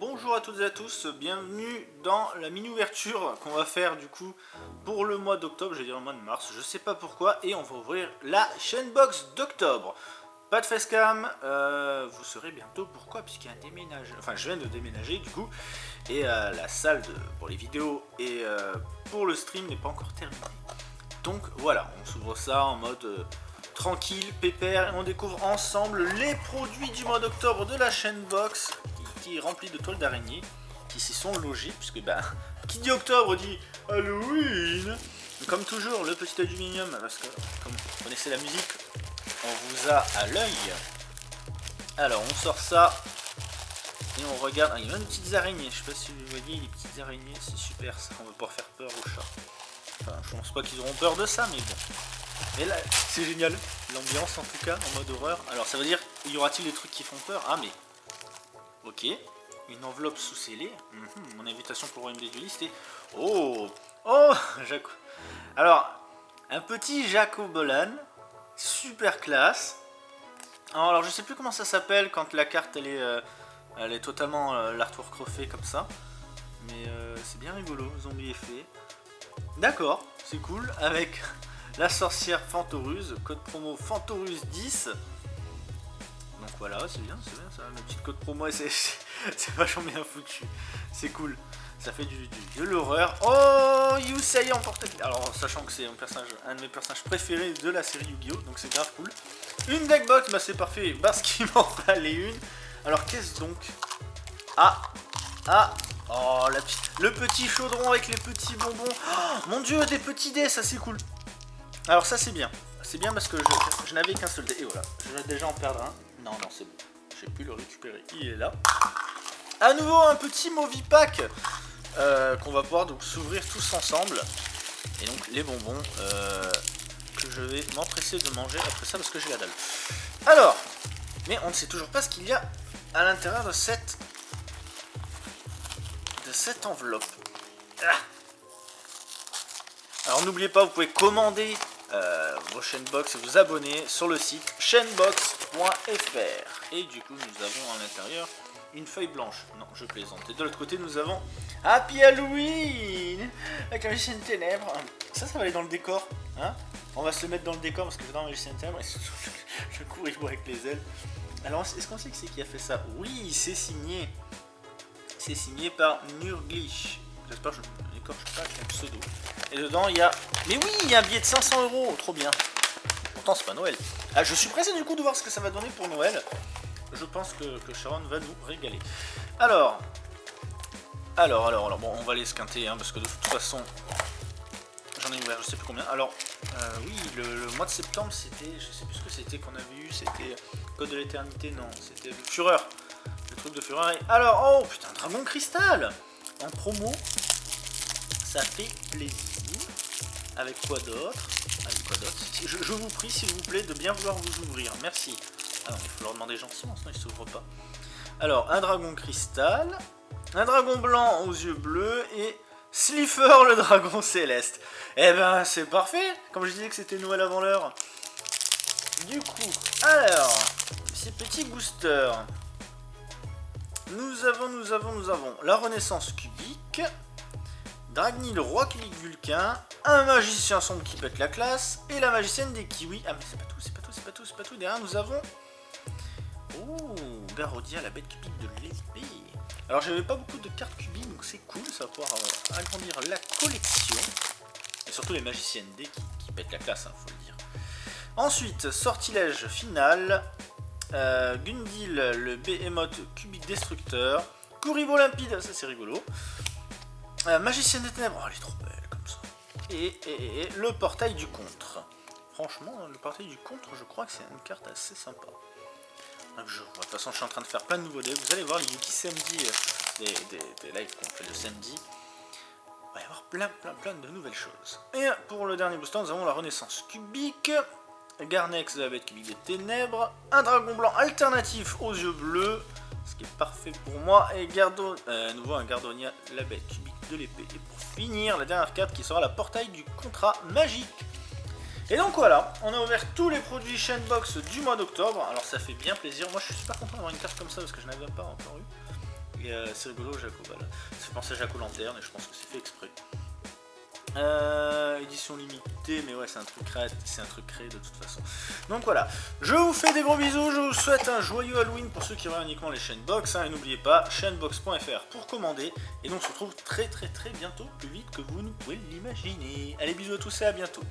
bonjour à toutes et à tous, bienvenue dans la mini-ouverture qu'on va faire du coup pour le mois d'octobre, je vais dire le mois de mars, je sais pas pourquoi, et on va ouvrir la chaîne box d'octobre. Pas de facecam, euh, vous saurez bientôt pourquoi, puisqu'il y a un déménage, enfin je viens de déménager du coup, et euh, la salle pour les vidéos et euh, pour le stream n'est pas encore terminée. Donc voilà, on s'ouvre ça en mode tranquille, pépère, et on découvre ensemble les produits du mois d'octobre de la chaîne box rempli de toiles d'araignée qui s'y sont logées, puisque bah, qui dit octobre dit Halloween Comme toujours, le petit aluminium, parce que comme vous connaissez la musique, on vous a à l'œil. Alors, on sort ça, et on regarde, ah, il y a même des petites araignées, je sais pas si vous voyez les petites araignées, c'est super ça, on va pouvoir faire peur aux chats. Enfin, je pense pas qu'ils auront peur de ça, mais bon. Mais là, c'est génial, l'ambiance en tout cas, en mode horreur. Alors ça veut dire, y aura-t-il des trucs qui font peur? Ah mais Ok. Une enveloppe sous-scellée. Mhm, mon invitation pour le royaume des et... Oh Oh Jaco... Alors, un petit Jacobolan. Super classe. Alors, je sais plus comment ça s'appelle quand la carte, elle est, euh, elle est totalement euh, l'artwork refait comme ça. Mais euh, c'est bien rigolo, zombie effet. D'accord, c'est cool. Avec la sorcière Fantoruse, code promo Fantoruse 10 voilà, c'est bien, c'est bien ça, la petite code promo, c'est vachement bien foutu, c'est cool. Ça fait du, de l'horreur. Oh, Yusei en porte Alors, sachant que c'est un, personnage, un de mes personnages préférés de la série Yu-Gi-Oh! Donc c'est grave cool. Une deckbox, bah c'est parfait, parce qu'il m'en fallait une. Alors, qu'est-ce donc? Ah Ah Oh, la petite, le petit chaudron avec les petits bonbons. Oh, mon dieu, des petits dés, ça c'est cool. Alors ça c'est bien. C'est bien parce que je, n'avais qu'un seul dé. Et voilà, je vais déjà en perdre un. Non, non, c'est bon. J'ai pu le récupérer. Il est là. À nouveau, un petit Movipack euh, qu'on va pouvoir donc s'ouvrir tous ensemble. Et donc, les bonbons euh, que je vais m'empresser de manger après ça parce que j'ai la dalle. Alors, mais on ne sait toujours pas ce qu'il y a à l'intérieur de cette de cette enveloppe. Ah. Alors n'oubliez pas, vous pouvez commander vos chaînebox et vous abonner sur le site chaînebox.fr. Et du coup, nous avons à l'intérieur une feuille blanche. Non, je plaisante. Et de l'autre côté, nous avons Happy Halloween avec la magicienne ténèbres. Ça, ça va aller dans le décor. Hein? On va se mettre dans le décor parce que j'adore la magicienne ténèbres. je cours et je bois avec les ailes. Alors, est-ce qu'on sait qui c'est qui a fait ça? Oui, c'est signé. C'est signé par Nurglish. J'espère que je pseudo. Et dedans, il y a... Mais oui, il y a un billet de 500 euros, trop bien. Pourtant, c'est pas Noël. Ah, je suis pressé du coup de voir ce que ça va donner pour Noël. Je pense que, Sharon va nous régaler. Alors... Alors, alors, alors, bon, on va les squinter, hein, parce que de toute façon, j'en ai ouvert je sais plus combien. Alors, euh, oui, le, mois de septembre, c'était, je sais plus ce que c'était qu'on avait eu, c'était Code de l'éternité, non, c'était Fureur, le truc de Fureur. Alors, oh putain, Dragon Cristal en promo, ça fait plaisir. Avec quoi d'autre Avec quoi d'autre je, vous prie, s'il vous plaît, de bien vouloir vous ouvrir. Merci. Ah non, il faut leur demander gentiment, sinon ils s'ouvrent pas. Alors, un dragon cristal, un dragon blanc aux yeux bleus et Slifer le dragon céleste. Eh ben, c'est parfait Comme je disais que c'était Noël avant l'heure. Du coup, alors, ces petits boosters. Nous avons, nous avons, nous avons la renaissance cubique. Dragny le roi cubique vulcain, un magicien sombre qui pète la classe, et la magicienne des kiwis. Ah mais c'est pas tout, c'est pas tout, c'est pas tout, c'est pas tout. Derrière nous avons... Oh, Garodia, la bête cubique de l'épée. Alors j'avais pas beaucoup de cartes cubiques, donc c'est cool, ça va pouvoir euh, agrandir la collection. Et surtout les magiciennes D qui, pètent la classe, hein, faut le dire. Ensuite, sortilège final. Euh, Gundil, le Behemoth cubique destructeur. Kuribo limpide, ça c'est rigolo. Euh, magicienne des ténèbres, oh, elle est trop belle comme ça. Et, le portail du contre. Franchement, le portail du contre, je crois que c'est une carte assez sympa. je De toute façon, je suis en train de faire plein de nouveaux decks. Vous allez voir les Yuki samedi, euh, des, des, lives qu'on fait le samedi. Il va y avoir plein, plein, plein de nouvelles choses. Et pour le dernier booster, nous avons la renaissance cubique. Garnex de la bête cubique des ténèbres. Un dragon blanc alternatif aux yeux bleus. Ce qui est parfait pour moi. Et gardo, euh, nouveau un Gardonia, la bête cubique de l'épée. Et pour finir, la dernière carte qui sera la portail du contrat magique. Et donc voilà, on a ouvert tous les produits Chainbox du mois d'octobre. Alors ça fait bien plaisir. Moi je suis super content d'avoir une carte comme ça parce que je n'avais pas encore eu. Et euh, c'est rigolo, Jaco, voilà. Ça fait penser à Jaco Lanterne, et je pense que c'est fait exprès. Euh, édition limitée, mais ouais, c'est un truc créé, c'est un truc créé de toute façon. Donc voilà, je vous fais des gros bisous, je vous souhaite un joyeux Halloween pour ceux qui regardent uniquement les chaînes box, hein, et n'oubliez pas chaînebox.fr pour commander. Et donc on se retrouve très très très bientôt, plus vite que vous ne pouvez l'imaginer. Allez bisous à tous et à bientôt.